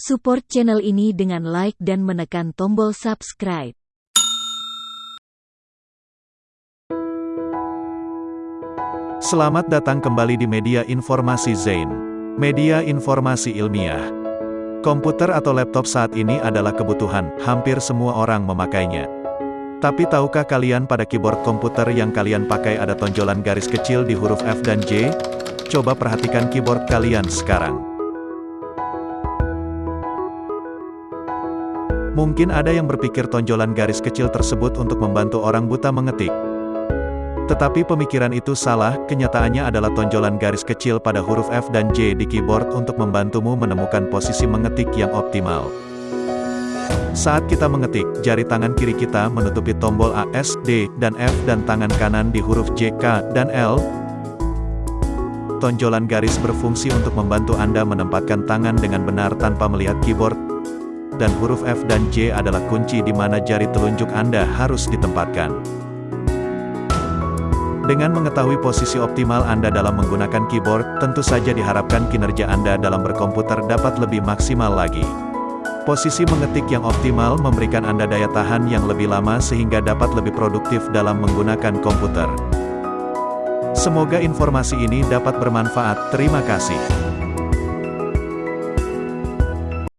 Support channel ini dengan like dan menekan tombol subscribe. Selamat datang kembali di media informasi Zain. Media informasi ilmiah. Komputer atau laptop saat ini adalah kebutuhan, hampir semua orang memakainya. Tapi tahukah kalian pada keyboard komputer yang kalian pakai ada tonjolan garis kecil di huruf F dan J? Coba perhatikan keyboard kalian sekarang. Mungkin ada yang berpikir tonjolan garis kecil tersebut untuk membantu orang buta mengetik. Tetapi pemikiran itu salah, kenyataannya adalah tonjolan garis kecil pada huruf F dan J di keyboard untuk membantumu menemukan posisi mengetik yang optimal. Saat kita mengetik, jari tangan kiri kita menutupi tombol A, S, D, dan F dan tangan kanan di huruf J, K, dan L. Tonjolan garis berfungsi untuk membantu Anda menempatkan tangan dengan benar tanpa melihat keyboard, dan huruf F dan J adalah kunci di mana jari telunjuk Anda harus ditempatkan. Dengan mengetahui posisi optimal Anda dalam menggunakan keyboard, tentu saja diharapkan kinerja Anda dalam berkomputer dapat lebih maksimal lagi. Posisi mengetik yang optimal memberikan Anda daya tahan yang lebih lama sehingga dapat lebih produktif dalam menggunakan komputer. Semoga informasi ini dapat bermanfaat. Terima kasih.